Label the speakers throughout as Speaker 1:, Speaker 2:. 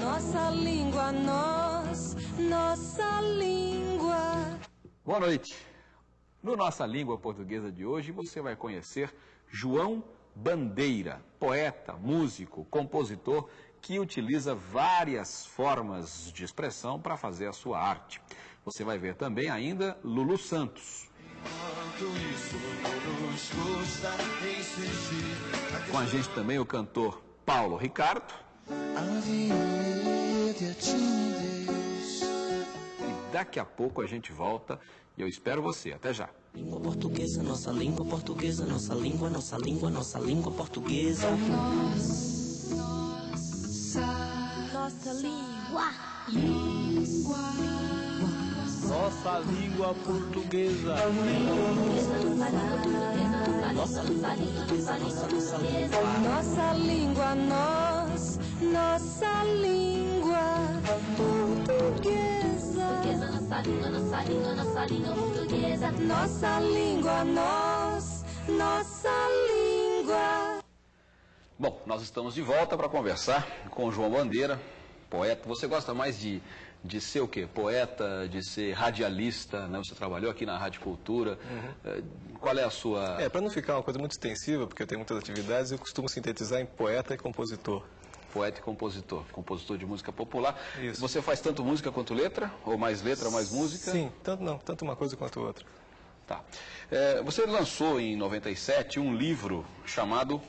Speaker 1: Nossa língua, nós, nossa língua.
Speaker 2: Boa noite. No Nossa Língua Portuguesa de hoje, você vai conhecer João Bandeira, poeta, músico, compositor que utiliza várias formas de expressão para fazer a sua arte. Você vai ver também ainda Lulu Santos. Com a gente também o cantor Paulo Ricardo. E daqui a pouco a gente volta e eu espero você. Até já.
Speaker 3: Língua portuguesa, nossa língua portuguesa, nossa língua, nossa língua, nossa língua portuguesa.
Speaker 1: Nossa língua.
Speaker 4: Nossa língua portuguesa.
Speaker 1: Nossa língua, nós, nossa língua portuguesa.
Speaker 5: Nossa língua, nossa língua, nossa língua portuguesa.
Speaker 1: Nossa língua, nós, nossa língua.
Speaker 2: Bom, nós estamos de volta para conversar com o João Bandeira, poeta. Você gosta mais de, de ser o quê? Poeta, de ser radialista, né? Você trabalhou aqui na Rádio Cultura. Eh, Qual é a sua...
Speaker 6: É, para não ficar uma coisa muito extensiva, porque eu tenho muitas atividades, eu costumo sintetizar em poeta e compositor.
Speaker 2: Poeta e compositor, compositor de música popular.
Speaker 6: Isso.
Speaker 2: Você faz tanto música quanto letra? Ou mais letra, mais música?
Speaker 6: Sim, tanto não, tanto uma coisa quanto outra.
Speaker 2: Tá. É, você lançou em 97 um livro chamado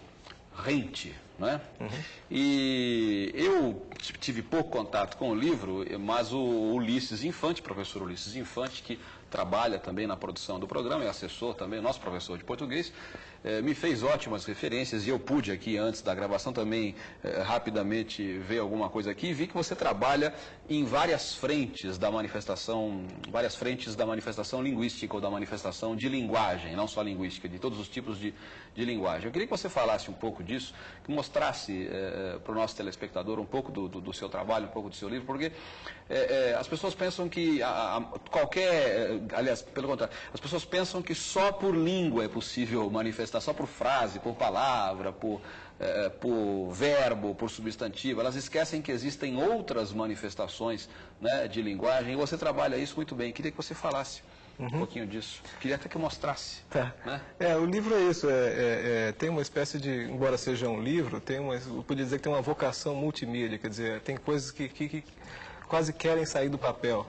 Speaker 2: Rente, né? E eu tive pouco contato com o livro, mas o Ulisses Infante, professor Ulisses Infante, que trabalha também na produção do programa, é assessor também, nosso professor de português, eh, me fez ótimas referências e eu pude aqui, antes da gravação, também eh, rapidamente ver alguma coisa aqui e vi que você trabalha em várias frentes da manifestação, várias frentes da manifestação linguística ou da manifestação de linguagem, não só linguística, de todos os tipos de, de linguagem. Eu queria que você falasse um pouco disso, que mostrasse para o nosso telespectador um pouco do, do- do seu trabalho, um pouco do seu livro, porque eh, eh, as pessoas pensam que a- a- qualquer, eh, aliás, pelo contrário, as pessoas pensam que só por língua é possível manifestar, só por frase, por palavra, por, eh, por verbo, por substantivo. Elas esquecem que existem outras manifestações né, de linguagem e você trabalha isso muito bem. Queria que você falasse um pouquinho disso. Queria até que mostrasse.
Speaker 6: Tá.
Speaker 2: Né?
Speaker 6: É, o livro é isso, é, é- é- tem uma espécie de, embora seja um livro, tem uma, eu podia dizer que tem uma vocação multimídia, quer dizer, tem coisas que, que- que quase querem sair do papel,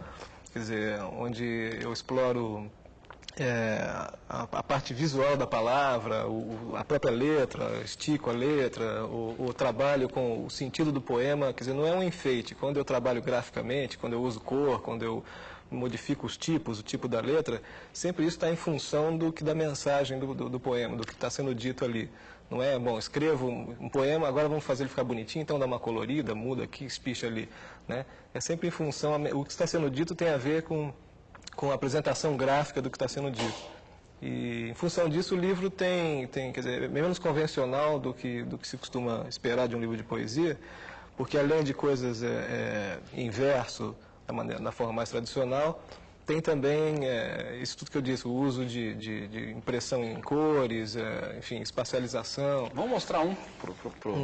Speaker 6: quer dizer, onde eu exploro é, a, a parte visual da palavra, o- a própria letra, estico a letra, o, o trabalho com o sentido do poema, quer dizer, não é um enfeite. Quando eu trabalho graficamente, quando eu uso cor, quando eu modifico os tipos, o tipo da letra, sempre isso está em função do que da mensagem do, do, do poema, do que está sendo dito ali. Não é, bom, escrevo um poema, agora vamos fazer ele ficar bonitinho, então dá uma colorida, muda aqui, espicha ali. Né? É sempre em função, o que está sendo dito tem a ver com com a apresentação gráfica do que está sendo dito. E em função disso o livro tem, tem quer dizer, é menos convencional do que, do que se costuma esperar de um livro de poesia, porque além de coisas é, é, em verso, da, maneira, da forma mais tradicional, tem também é, isso tudo que eu disse, o uso de, de, de impressão em cores, é, enfim, espacialização.
Speaker 2: Vamos mostrar um. Pro, pro- pro-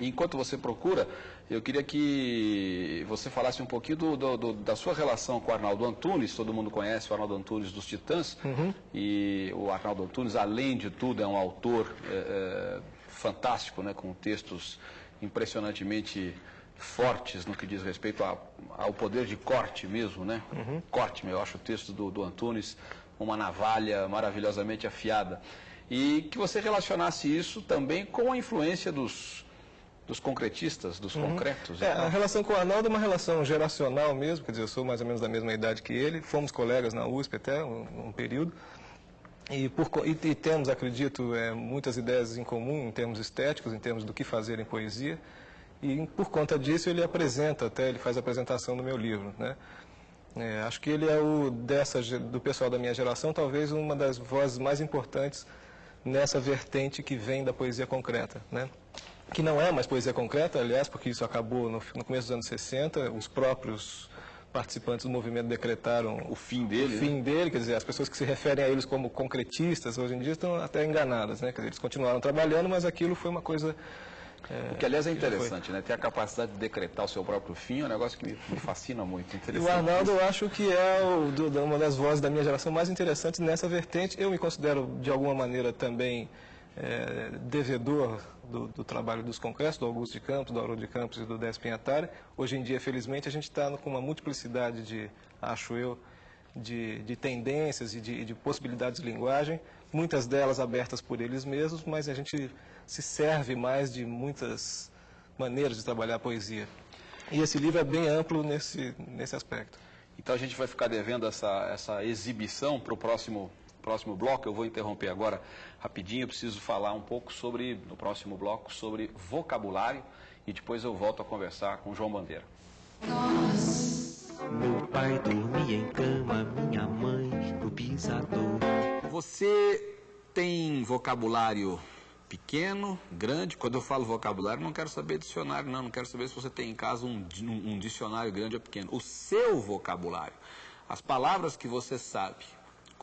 Speaker 2: Enquanto você procura, eu queria que você falasse um pouquinho do- do- do- da sua relação com o Arnaldo Antunes. Todo mundo conhece o Arnaldo Antunes dos Titãs. E o Arnaldo Antunes, além de tudo, é um autor é, é, fantástico, né, com textos impressionantemente fortes no que diz respeito a- ao poder de corte mesmo, né? Corte, eu acho o texto do, do Antunes uma navalha maravilhosamente afiada. E que você relacionasse isso também com a influência dos, dos concretistas, dos concretos. e
Speaker 6: É,
Speaker 2: tal.
Speaker 6: a relação com o Arnaldo é uma relação geracional mesmo, quer dizer, eu sou mais ou menos da mesma idade que ele, fomos colegas na USP até um, um período, e, por, e, e temos, acredito, é, muitas ideias em comum em termos estéticos, em termos do que fazer em poesia, e por conta disso ele apresenta até, ele faz a apresentação do meu livro, né? É, acho que ele é o dessa do pessoal da minha geração, talvez uma das vozes mais importantes nessa vertente que vem da poesia concreta, né? Que não é mais poesia concreta, aliás, porque isso acabou no, no começo dos anos 60, os próprios participantes do movimento decretaram
Speaker 2: O fim dele, né?
Speaker 6: o fim dele, quer dizer, as pessoas que se referem a eles como concretistas hoje em dia estão até enganadas, né? Quer dizer, eles continuaram trabalhando, mas aquilo foi uma coisa É,
Speaker 2: O que, aliás, é interessante, né? Ter a capacidade de decretar o seu próprio fim é um negócio que me, me fascina muito.
Speaker 6: E o Arnaldo, eu acho que é o, do- uma das vozes da minha geração mais interessantes nessa vertente. Eu me considero, de alguma maneira, também é, devedor do, do trabalho dos congressos, do Augusto de Campos, do Auro de Campos e do Décio Pinhatari. Hoje em dia, felizmente, a gente está com uma multiplicidade de, acho eu, de, de tendências e de, de possibilidades de linguagem, muitas delas abertas por eles mesmos, mas a gente se serve mais de muitas maneiras de trabalhar a poesia. E esse livro é bem amplo nesse, nesse aspecto.
Speaker 2: Então a gente vai ficar devendo essa, essa exibição para o próximo, próximo bloco. Eu vou interromper agora rapidinho. Eu preciso falar um pouco sobre, no próximo bloco, sobre vocabulário e depois eu volto a conversar com o João Bandeira.
Speaker 3: Meu pai dormia em cama, minha mãe no pisador.
Speaker 2: Você tem vocabulário pequeno, grande? Quando eu falo vocabulário, não quero saber dicionário, não. Não quero saber se você tem em casa um, um- um dicionário grande ou pequeno. O seu vocabulário, as palavras que você sabe.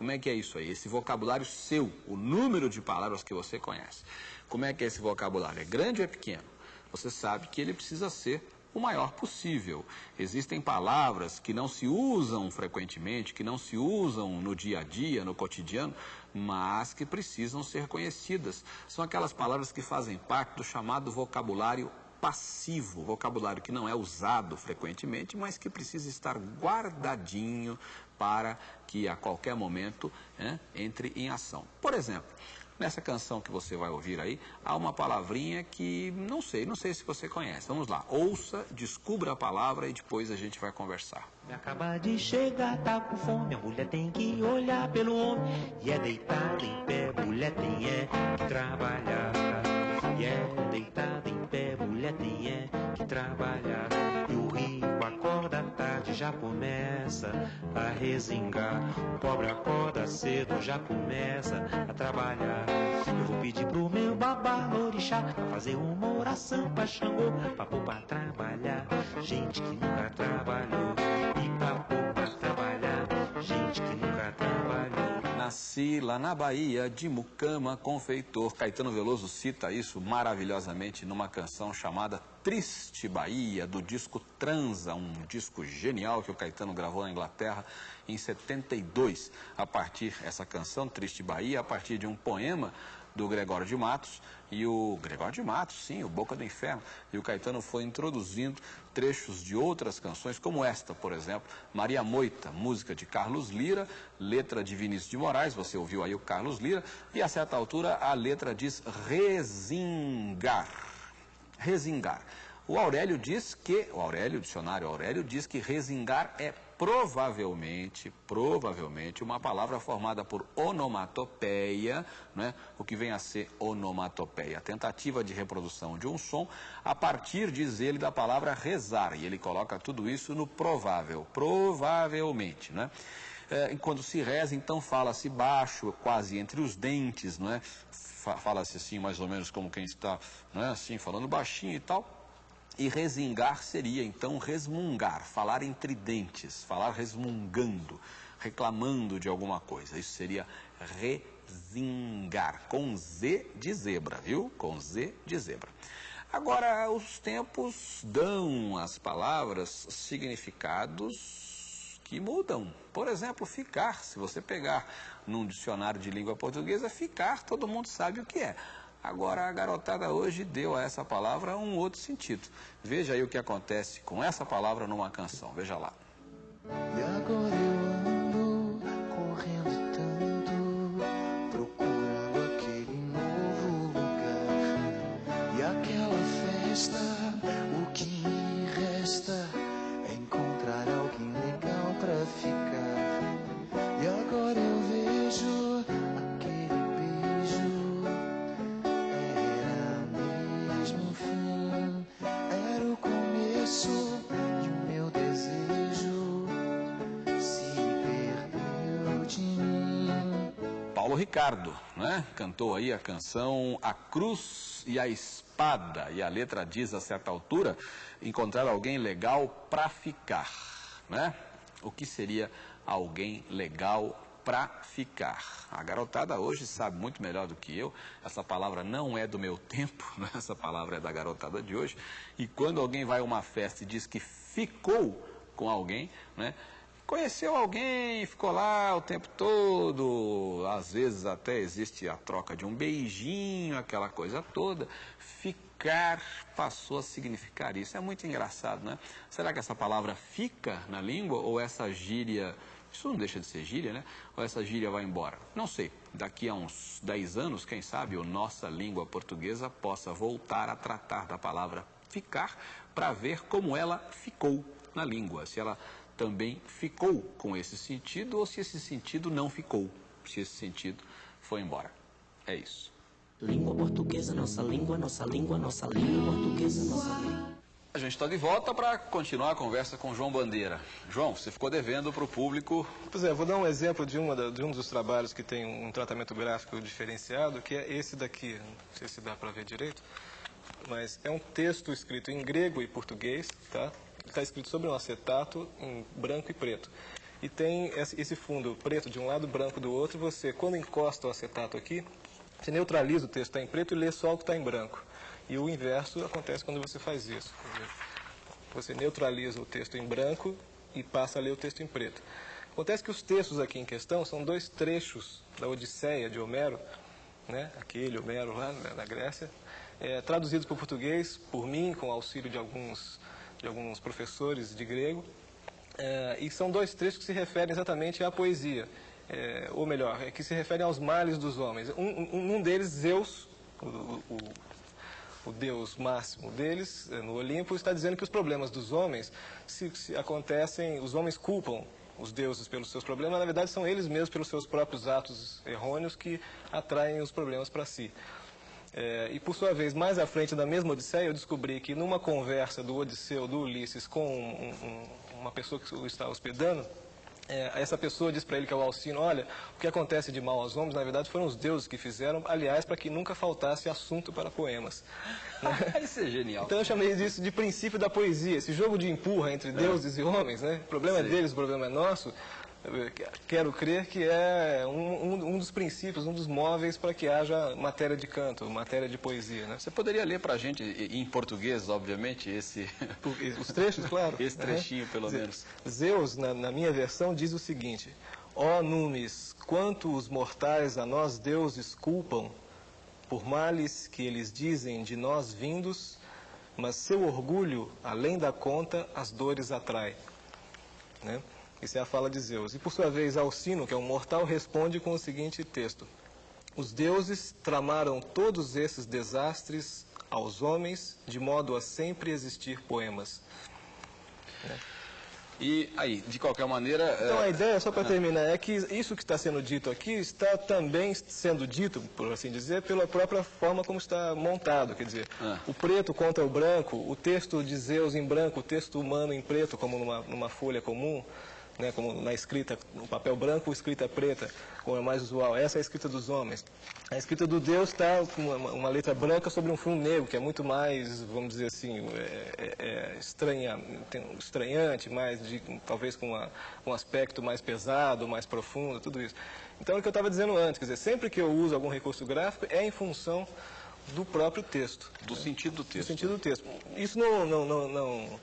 Speaker 2: Como é que é isso aí? Esse vocabulário seu, o número de palavras que você conhece. Como é que é esse vocabulário? É grande ou é pequeno? Você sabe que ele precisa ser o maior possível. Existem palavras que não se usam frequentemente, que não se usam no dia a dia, no cotidiano, mas que precisam ser conhecidas. São aquelas palavras que fazem parte do chamado vocabulário passivo, vocabulário que não é usado frequentemente, mas que precisa estar guardadinho para que a qualquer momento né, entre em ação. Por exemplo, Nessa canção que você vai ouvir aí, há uma palavrinha que não sei, não sei se você conhece. Vamos lá, ouça, descubra a palavra e depois a gente vai conversar.
Speaker 3: Me acaba de chegar, tá com fome. A mulher tem que olhar pelo homem. E é deitada em pé, mulher tem é que trabalhar. E é deitada em pé, mulher tem é que trabalhar. Já começa a resingar. O pobre acorda cedo, já começa a trabalhar. Eu vou pedir pro meu babá orixá pra fazer uma oração pra Xangô, pra pôr pra trabalhar. Gente que nunca trabalhou
Speaker 2: Lá na Bahia, de Mucama, confeitor. Caetano Veloso cita isso maravilhosamente numa canção chamada Triste Bahia, do disco Transa, um disco genial que o Caetano gravou na Inglaterra em 72. A partir, essa canção, Triste Bahia, a partir de um poema do Gregório de Matos e o Gregório de Matos, sim, o Boca do Inferno. E o Caetano foi introduzindo trechos de outras canções, como esta, por exemplo, Maria Moita, música de Carlos Lira, letra de Vinícius de Moraes, você ouviu aí o Carlos Lira, e a certa altura a letra diz resingar. Resingar. O Aurélio diz que, o Aurélio, o dicionário Aurélio diz que resingar é provavelmente, provavelmente, uma palavra formada por onomatopeia, né? o que vem a ser onomatopeia, tentativa de reprodução de um som a partir, diz ele, da palavra rezar. E ele coloca tudo isso no provável, provavelmente, né? É, quando se reza, então fala-se baixo, quase entre os dentes, não é? Fa- Fala-se assim, mais ou menos como quem está, não é? Assim, falando baixinho e tal. E resingar seria então resmungar, falar entre dentes, falar resmungando, reclamando de alguma coisa. Isso seria resingar, com Z de zebra, viu? Com Z de zebra. Agora, os tempos dão às palavras significados que mudam. Por exemplo, ficar. Se você pegar num dicionário de língua portuguesa, ficar, todo mundo sabe o que é. Agora, a garotada hoje deu a essa palavra um outro sentido. Veja aí o que acontece com essa palavra numa canção. Veja lá. Ricardo, né? Cantou aí a canção A Cruz e a Espada. E a letra diz a certa altura: encontrar alguém legal pra ficar, né? O que seria alguém legal para ficar. A garotada hoje sabe muito melhor do que eu. Essa palavra não é do meu tempo, né? essa palavra é da garotada de hoje. E quando alguém vai a uma festa e diz que ficou com alguém, né? Conheceu alguém, ficou lá o tempo todo, às vezes até existe a troca de um beijinho, aquela coisa toda. Ficar passou a significar isso. É muito engraçado, né? Será que essa palavra fica na língua ou essa gíria, isso não deixa de ser gíria, né? Ou essa gíria vai embora? Não sei. Daqui a uns 10 anos, quem sabe, a nossa língua portuguesa possa voltar a tratar da palavra ficar para ver como ela ficou na língua. Se ela também ficou com esse sentido ou se esse sentido não ficou, se esse sentido foi embora. É isso.
Speaker 7: Língua portuguesa, nossa língua, nossa língua, nossa língua portuguesa, nossa língua.
Speaker 2: A gente está de volta para continuar a conversa com João Bandeira. João, você ficou devendo para o público.
Speaker 6: Pois é, vou dar um exemplo de, uma de um dos trabalhos que tem um tratamento gráfico diferenciado, que é esse daqui. Não sei se dá para ver direito, mas é um texto escrito em grego e português, tá? Está escrito sobre um acetato em branco e preto. E tem esse fundo preto de um lado, branco do outro. Você, quando encosta o acetato aqui, você neutraliza o texto que está em preto e lê só o que está em branco. E o inverso acontece quando você faz isso. Você neutraliza o texto em branco e passa a ler o texto em preto. Acontece que os textos aqui em questão são dois trechos da Odisseia de Homero, né? aquele Homero lá na Grécia, é, traduzidos para o português por mim, com auxílio de alguns, de alguns professores de grego. É, e são dois trechos que se referem exatamente à poesia, é, ou melhor, é, que se referem aos males dos homens. Um, um, deles, Zeus, o, o, o Deus máximo deles, eh, no Olimpo, está dizendo que os problemas dos homens se, se acontecem, os homens culpam os deuses pelos seus problemas, mas na verdade são eles mesmos pelos seus próprios atos errôneos que atraem os problemas para si. É, e por sua vez, mais à frente da mesma Odisseia, eu descobri que numa conversa do Odisseu, do Ulisses, com um- um- uma pessoa que o está hospedando, é, essa pessoa diz para ele que é o Alcino, olha, o que acontece de mal aos homens, na verdade, foram os deuses que fizeram, aliás, para que nunca faltasse assunto para poemas.
Speaker 2: Isso é genial.
Speaker 6: Então eu chamei disso de princípio da poesia, esse jogo de empurra entre deuses e homens, né? O problema é
Speaker 2: Sim.
Speaker 6: deles, o problema é nosso. Quero crer que é um, um- um dos princípios, um dos móveis para que haja matéria de canto, matéria de poesia, né?
Speaker 2: Você poderia ler para a gente, em português, obviamente, esse,
Speaker 6: Os trechos, claro.
Speaker 2: esse trechinho, pelo
Speaker 6: Ze-
Speaker 2: menos.
Speaker 6: Zeus, na, na minha versão, diz o seguinte: Ó Numes, quanto os mortais a nós deuses culpam, por males que eles dizem de nós vindos, mas seu orgulho, além da conta, as dores atrai. Né? Isso é a fala de Zeus. E por sua vez, Alcino, que é um mortal, responde com o seguinte texto: Os deuses tramaram todos esses desastres aos homens, de modo a sempre existir poemas.
Speaker 2: E aí, de qualquer maneira.
Speaker 6: Então
Speaker 2: é,
Speaker 6: a ideia, só para terminar, é que isso que está sendo dito aqui está também sendo dito, por assim dizer, pela própria forma como está montado. Quer dizer,
Speaker 2: Ah.
Speaker 6: o preto contra o branco, o texto de Zeus em branco, o texto humano em preto, como numa, numa folha comum, né, como na escrita, no papel branco, escrita preta, como é mais usual. Essa é a escrita dos homens. A escrita do Deus está com uma, uma letra branca sobre um fundo negro, que é muito mais, vamos dizer assim, é, é- é estranha, um estranhante, mais de, talvez com uma- um aspecto mais pesado, mais profundo, tudo isso. Então, é o que eu estava dizendo antes, quer dizer, sempre que eu uso algum recurso gráfico, é em função do próprio texto
Speaker 2: do sentido do texto.
Speaker 6: sentido do texto. Isso não, não, não, não,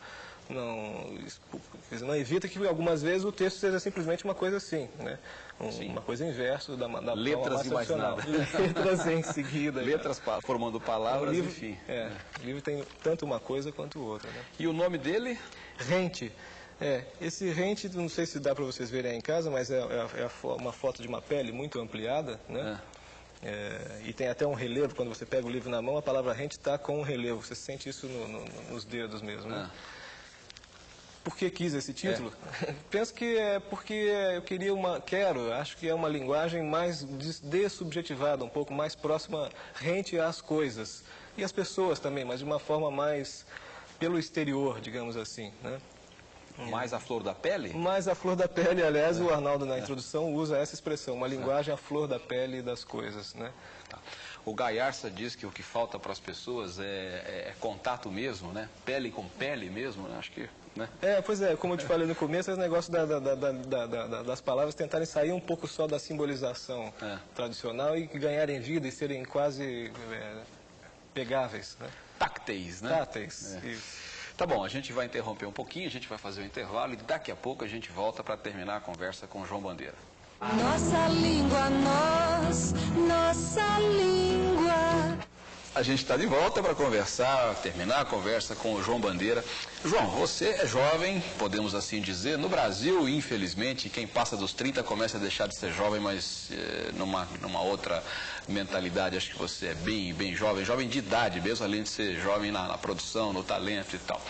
Speaker 6: não, não evita que algumas vezes o texto seja simplesmente uma coisa assim, né? Um- Uma coisa inverso da, da
Speaker 2: Letras e mais nada.
Speaker 6: Letras em seguida.
Speaker 2: Letras pa- formando palavras,
Speaker 6: livro,
Speaker 2: enfim.
Speaker 6: é, o livro tem tanto uma coisa quanto outra, né?
Speaker 2: E o nome dele?
Speaker 6: Rente. É, esse rente, não sei se dá para vocês verem aí em casa, mas é, é é uma foto de uma pele muito ampliada, né? É, e tem até um relevo, quando você pega o livro na mão, a palavra rente está com um relevo. Você sente isso no- no- nos dedos mesmo, né? Por que quis esse título? Penso que é porque eu queria uma, quero, acho que é uma linguagem mais des- dessubjetivada, um pouco mais próxima, rente às coisas. E às pessoas também, mas de uma forma mais pelo exterior, digamos assim, né?
Speaker 2: mais a flor da pele?
Speaker 6: Mas a flor da pele, aliás, o Arnaldo na introdução usa essa expressão, uma linguagem à flor da pele das coisas, né?
Speaker 2: Tá. O Gaiarsa diz que o que falta para as pessoas é, é- é contato mesmo, né? Pele com pele mesmo, né? Acho que, né?
Speaker 6: É, pois é, como eu te falei no começo, esse negócio da- da- da- da- da- da- da- das palavras tentarem sair um pouco só da simbolização
Speaker 2: É.
Speaker 6: tradicional e ganharem vida e serem quase é, pegáveis, né?
Speaker 2: Tácteis, né?
Speaker 6: Táteis.
Speaker 2: É.
Speaker 6: Isso.
Speaker 2: Tá bom, a gente vai interromper um pouquinho, a gente vai fazer o intervalo e daqui a pouco a gente volta para terminar a conversa com o João Bandeira.
Speaker 1: Nossa língua, nós, nossa língua.
Speaker 2: A gente está de volta para conversar, terminar a conversa com o João Bandeira. João, você é jovem, podemos assim dizer. No Brasil, infelizmente, quem passa dos 30 começa a deixar de ser jovem, mas eh, numa, numa outra mentalidade. Acho que você é bem, bem jovem, jovem de idade mesmo, além de ser jovem na, na produção, no talento e tal.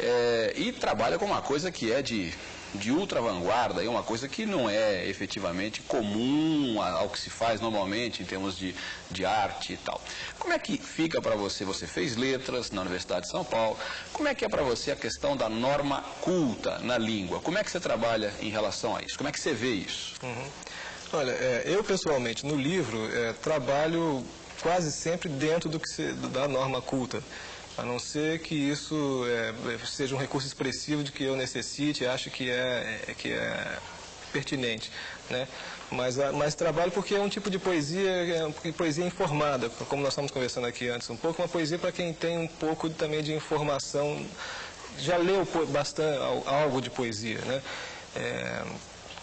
Speaker 2: Eh, e trabalha com uma coisa que é de, de ultra vanguarda, e uma coisa que não é efetivamente comum ao que se faz normalmente em termos de, de arte e tal. Como é que fica para você? Você fez letras na Universidade de São Paulo. Como é que é para você a questão da norma culta na língua? Como é que você trabalha em relação a isso? Como é que você vê isso?
Speaker 6: Olha, é, eu pessoalmente no livro é, trabalho quase sempre dentro do que se- da norma culta, a não ser que isso é, seja um recurso expressivo de que eu necessite, acho que é, é- que é pertinente, né? Mas, a- mas trabalho porque é um tipo de poesia, é poesia informada, como nós estamos conversando aqui antes um pouco, uma poesia para quem tem um pouco também de informação, já leu bastante algo de poesia, né? É,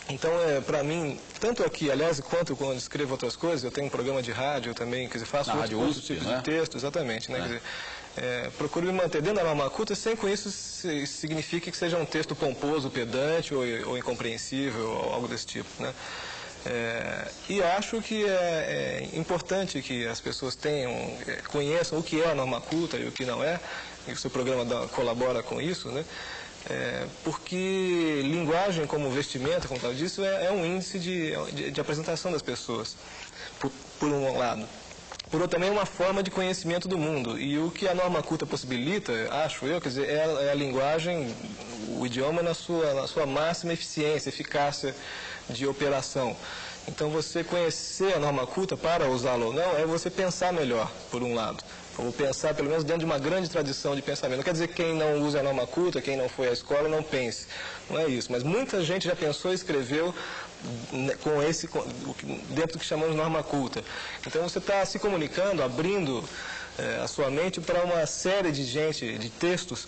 Speaker 6: então, é, para mim, tanto aqui, aliás, quanto quando escrevo outras coisas, eu tenho um programa de rádio também, quer dizer, faço
Speaker 2: Na
Speaker 6: outros
Speaker 2: USP,
Speaker 6: tipos
Speaker 2: né?
Speaker 6: de texto, exatamente, né? Quer dizer, é, procuro me manter dentro da norma culta sem com isso se- signifique que seja um texto pomposo, pedante ou, ou incompreensível, ou algo desse tipo, né? É, e acho que é, é importante que as pessoas tenham, é, conheçam o que é a norma culta e o que não é, e o seu programa colabora com isso, né? É, porque linguagem como vestimenta, como eu disse, é, é um índice de, de, de apresentação das pessoas, por, por um lado. Outro, também é uma forma de conhecimento do mundo. E o que a norma culta possibilita, acho eu, quer dizer, é, a- é a linguagem, o idioma na sua, na sua máxima eficiência, eficácia de operação. Então, você conhecer a norma culta para usá-la ou não, é você pensar melhor, por um lado. Ou pensar, pelo menos, dentro de uma grande tradição de pensamento. Não quer dizer que quem não usa a norma culta, quem não foi à escola, não pense. Não é isso. Mas muita gente já pensou e escreveu com esse, com- que- dentro do que chamamos de norma culta. Então, você está se comunicando, abrindo eh, a sua mente para uma série de gente, de textos,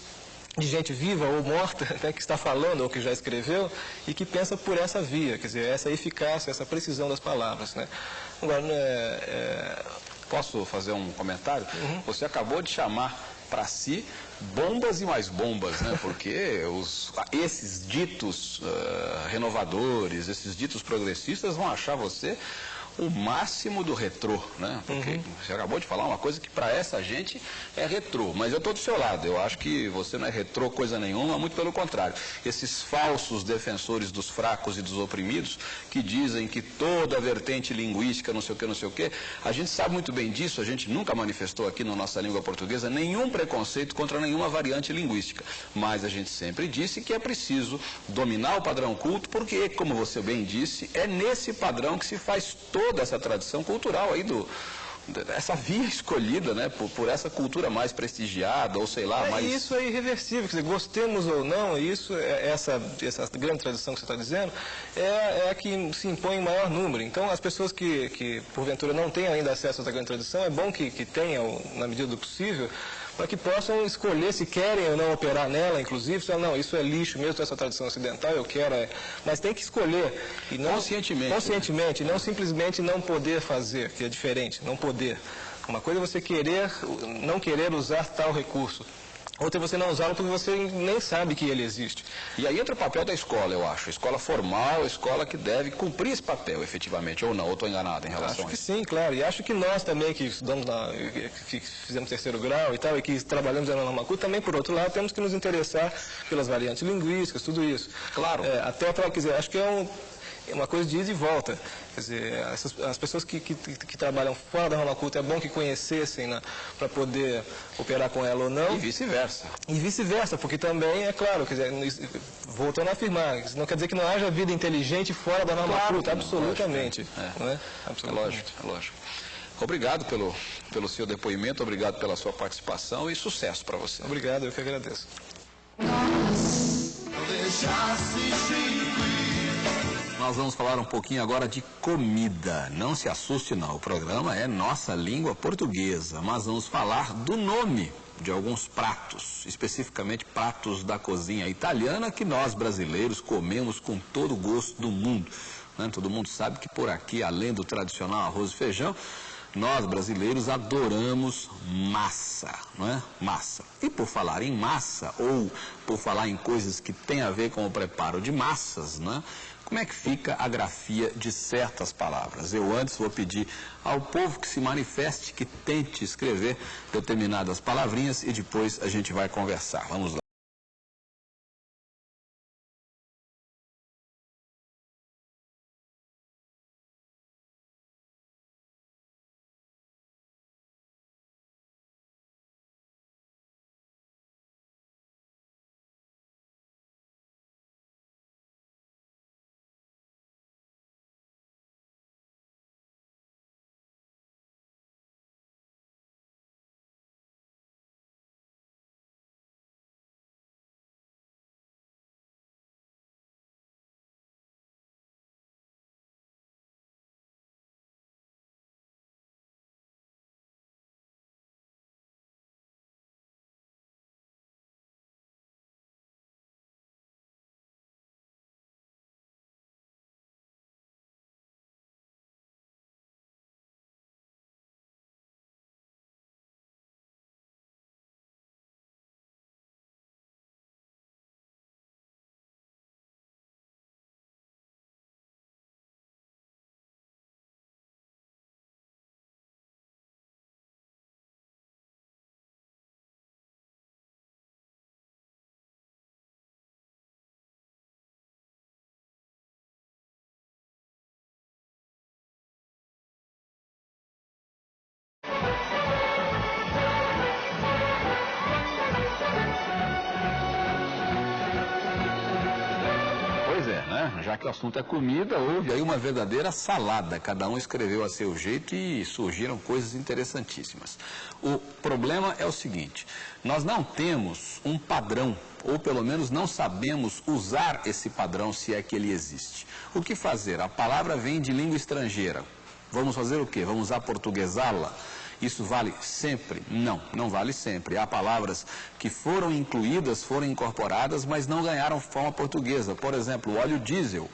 Speaker 6: de gente viva ou morta, né, que está falando ou que já escreveu e que pensa por essa via, quer dizer, essa eficácia, essa precisão das palavras. Né? Agora, né, é,
Speaker 2: Posso fazer um comentário?
Speaker 6: Uhum.
Speaker 2: Você acabou de chamar para si bombas e mais bombas, né? Porque os, esses ditos ah, renovadores, esses ditos progressistas vão achar você o máximo do retrô, né? Porque
Speaker 6: Uhum.
Speaker 2: você acabou de falar uma coisa que para essa gente é retrô, mas eu estou do seu lado. Eu acho que você não é retrô coisa nenhuma, muito pelo contrário. Esses falsos defensores dos fracos e dos oprimidos que dizem que toda a vertente linguística, não sei o que, não sei o que, a gente sabe muito bem disso, a gente nunca manifestou aqui na nossa língua portuguesa nenhum preconceito contra nenhuma variante linguística. Mas a gente sempre disse que é preciso dominar o padrão culto, porque, como você bem disse, é nesse padrão que se faz toda essa tradição cultural aí do. Essa via escolhida, né, por, por essa cultura mais prestigiada, ou sei lá,
Speaker 6: É,
Speaker 2: mais.
Speaker 6: Isso é irreversível, quer dizer, gostemos ou não, isso, é- essa, essa grande tradição que você está dizendo, é, é a que se impõe em maior número. Então, as pessoas que, que porventura não têm ainda acesso a essa grande tradição, é bom que, que tenham, na medida do possível, para que possam escolher se querem ou não operar nela, inclusive, se não, isso é lixo mesmo, essa tradição ocidental, eu quero, é... mas tem que escolher. E não,
Speaker 2: Conscientemente, né?
Speaker 6: Conscientemente, não simplesmente não poder fazer, que é diferente, não poder. Uma coisa é você querer, não querer usar tal recurso. Outra você não usá-lo porque você nem sabe que ele existe.
Speaker 2: E aí entra o papel da escola, eu acho. Escola formal, escola que deve cumprir esse papel, efetivamente, ou não, ou estou enganado em relação
Speaker 6: Acho
Speaker 2: a
Speaker 6: que
Speaker 2: isso.
Speaker 6: sim, claro. E acho que nós também, que estudamos na, que fizemos terceiro grau e tal, e que trabalhamos na norma culta, também, por outro lado, temos que nos interessar pelas variantes linguísticas, tudo isso.
Speaker 2: Claro.
Speaker 6: É, até para, quer dizer, acho que é um, é uma coisa de ida e volta. Quer dizer, essas- as pessoas que, que, que trabalham fora da Roma Culta é bom que conhecessem né, para poder operar com ela ou não.
Speaker 2: E vice-versa.
Speaker 6: E vice-versa, porque também, é claro, quer dizer, voltando a afirmar, isso não quer dizer que não haja vida inteligente fora da norma
Speaker 2: Claro
Speaker 6: culta, absolutamente.
Speaker 2: lógico, é.
Speaker 6: não é?
Speaker 2: É
Speaker 6: Absolutamente.
Speaker 2: lógico, é lógico. Obrigado pelo, pelo seu depoimento, obrigado pela sua participação e sucesso para você.
Speaker 6: Obrigado, eu que agradeço.
Speaker 2: Nós vamos falar um pouquinho agora de comida. Não se assuste não, o programa é Nossa Língua Portuguesa, mas vamos falar do nome de alguns pratos, especificamente pratos da cozinha italiana que nós brasileiros comemos com todo o gosto do mundo. né? Todo mundo sabe que por aqui, além do tradicional arroz e feijão, nós brasileiros adoramos massa, não é? Massa. E por falar em massa, ou por falar em coisas que têm a ver com o preparo de massas, né? Como é que fica a grafia de certas palavras? Eu antes vou pedir ao povo que se manifeste, que tente escrever determinadas palavrinhas e depois a gente vai conversar. Vamos lá. Que o assunto é comida, houve aí uma verdadeira salada. Cada um escreveu a seu jeito e surgiram coisas interessantíssimas. O problema é o seguinte: nós não temos um padrão, ou pelo menos não sabemos usar esse padrão se é que ele existe. O que fazer? A palavra vem de língua estrangeira. Vamos fazer o quê? Vamos aportuguesá-la? Isso vale sempre? Não, não vale sempre. Há palavras que foram incluídas, foram incorporadas, mas não ganharam forma portuguesa. Por exemplo, o óleo diesel.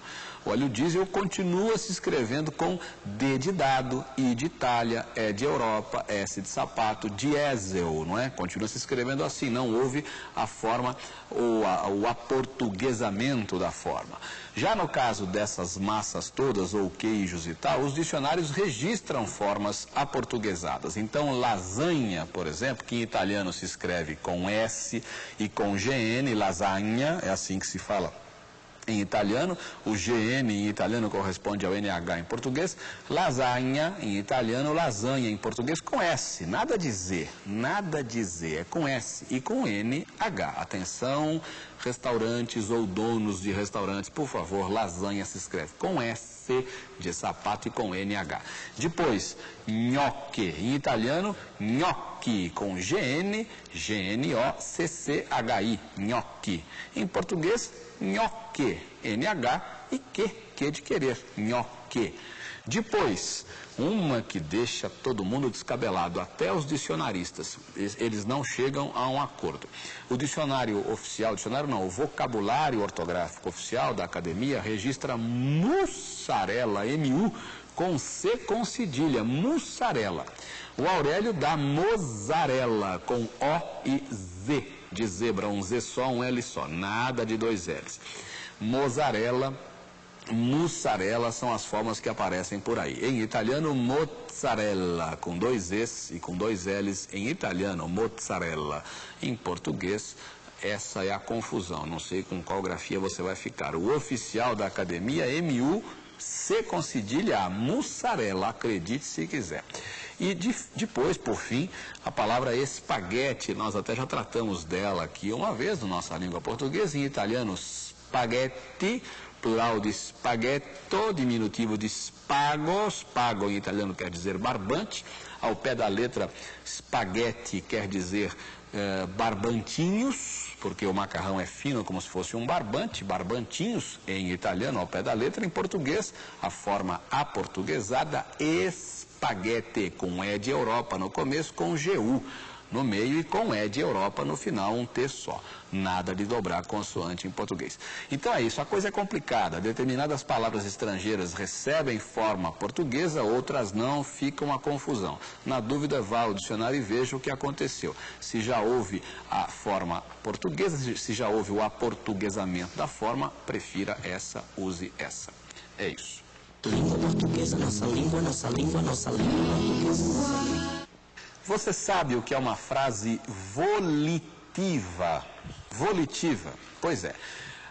Speaker 2: O óleo diesel continua se escrevendo com D de dado, I de Itália, E de Europa, S de sapato, diesel, não é? Continua se escrevendo assim, não houve a forma, ou a- o aportuguesamento da forma. Já no caso dessas massas todas, ou queijos e tal, os dicionários registram formas aportuguesadas. Então, lasanha, por exemplo, que em italiano se escreve com S e com GN, lasagna, é assim que se fala em italiano, o GN em italiano corresponde ao NH em português, lasagna em italiano, lasanha em português com S, nada de Z, nada de Z, é com S e com NH. Atenção, restaurantes ou donos de restaurantes, por favor, lasanha se escreve com S de sapato e com NH. Depois, nhoque, em italiano, gnocchi, com GN, G-N-O-C-C-H-I, gnocchi. Em português, nhoque, NH e que, que de querer, nhoque. Depois, uma que deixa todo mundo descabelado, até os dicionaristas, eles- não chegam a um acordo. O dicionário oficial, dicionário não, o vocabulário ortográfico oficial da academia registra mussarela, M-U, com C com cedilha, mussarela. O Aurélio dá mozzarella, com O e Z, de zebra, um Z só, um L só, nada de dois L's. Mozzarella, mussarela são as formas que aparecem por aí. Em italiano, mozzarella, com dois Es e com dois L's. Em italiano, mozzarella. Em português, Essa é a confusão. Não sei com qual grafia você vai ficar. O oficial da academia, MU, C com cedilha, a mussarela, acredite se quiser. E de- depois, por fim, a palavra espaguete, nós até já tratamos dela aqui uma vez na nossa língua portuguesa, em italiano, spaghetti, plural de spaghetto, diminutivo de spago, spago em italiano quer dizer barbante, ao pé da letra spaghetti quer dizer eh, barbantinhos, porque o macarrão é fino como se fosse um barbante, barbantinhos em italiano ao pé da letra, em português a forma aportuguesada espaguete com E de Europa no começo, com GU no meio e com E de Europa no final, um T só. Nada de dobrar consoante em português. Então é isso, a coisa é complicada. Determinadas palavras estrangeiras recebem forma portuguesa, outras não, fica uma confusão. Na dúvida, vá ao dicionário e veja o que aconteceu. Se já houve a forma portuguesa, se já houve o aportuguesamento da forma, prefira essa, use essa. É isso.
Speaker 7: Língua portuguesa, nossa língua, nossa língua, nossa língua portuguesa.
Speaker 2: Você sabe o que é uma frase volitiva? Volitiva. Pois é.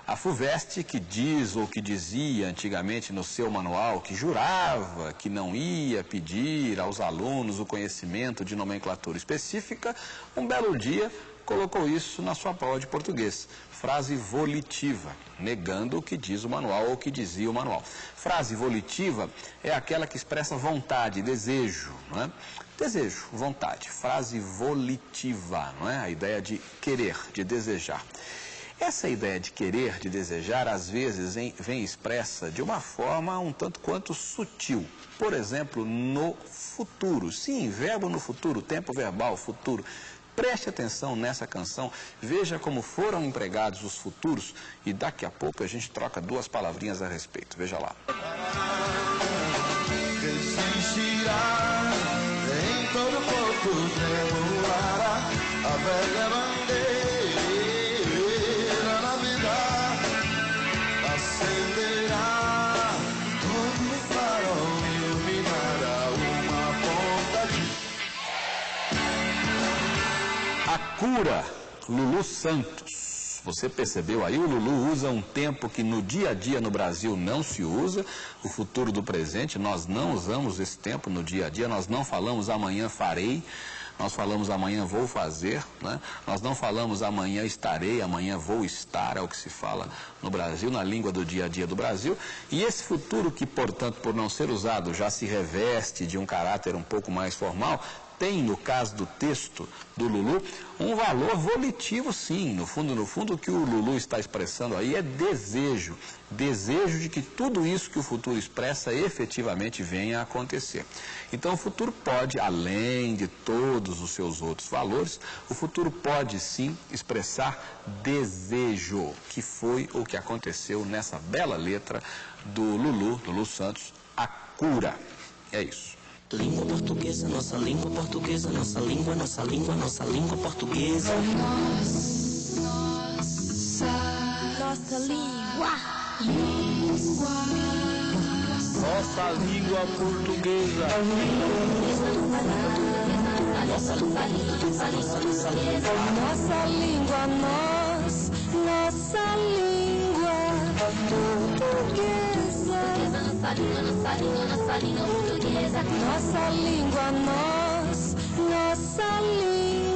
Speaker 2: A FUVEST que diz ou que dizia antigamente no seu manual que jurava que não ia pedir aos alunos o conhecimento de nomenclatura específica, um belo dia colocou isso na sua prova de português. Frase volitiva, negando o que diz o manual ou o que dizia o manual. Frase volitiva é aquela que expressa vontade, desejo, não é? Desejo, vontade, frase volitiva, não é? A ideia de querer, de desejar. Essa ideia de querer, de desejar, às vezes em- vem expressa de uma forma um tanto quanto sutil. Por exemplo, no futuro. Sim, verbo no futuro, tempo verbal, futuro. Preste atenção nessa canção, veja como foram empregados os futuros e daqui a pouco a gente troca duas palavrinhas a respeito. Veja lá.
Speaker 8: que
Speaker 2: Lulu Santos. Você percebeu aí? O Lulu usa um tempo que no dia a dia no Brasil não se usa, o futuro do presente. Nós não usamos esse tempo no dia a dia, nós não falamos amanhã farei, nós falamos amanhã vou fazer, né? nós não falamos amanhã estarei, amanhã vou estar, é o que se fala no Brasil, na língua do dia a dia do Brasil. E esse futuro que, portanto, por não ser usado, já se reveste de um caráter um pouco mais formal, tem, no caso do texto do Lulu, um valor volitivo, sim. No fundo, no fundo, o que o Lulu está expressando aí é desejo. Desejo de que tudo isso que o futuro expressa efetivamente venha a acontecer. Então, o futuro pode, além de todos os seus outros valores, o futuro pode sim expressar desejo, que foi o que aconteceu nessa bela letra do Lulu, Lulu Santos, a cura. É isso.
Speaker 7: Língua portuguesa, nossa língua portuguesa, nossa língua, nossa língua, nossa língua portuguesa.
Speaker 1: Nossa língua.
Speaker 4: Nossa língua portuguesa.
Speaker 1: Nossa língua, nós, nossa língua portuguesa.
Speaker 5: Nossa língua, nossa língua, nossa língua portuguesa.
Speaker 1: Nossa língua, nós, nossa língua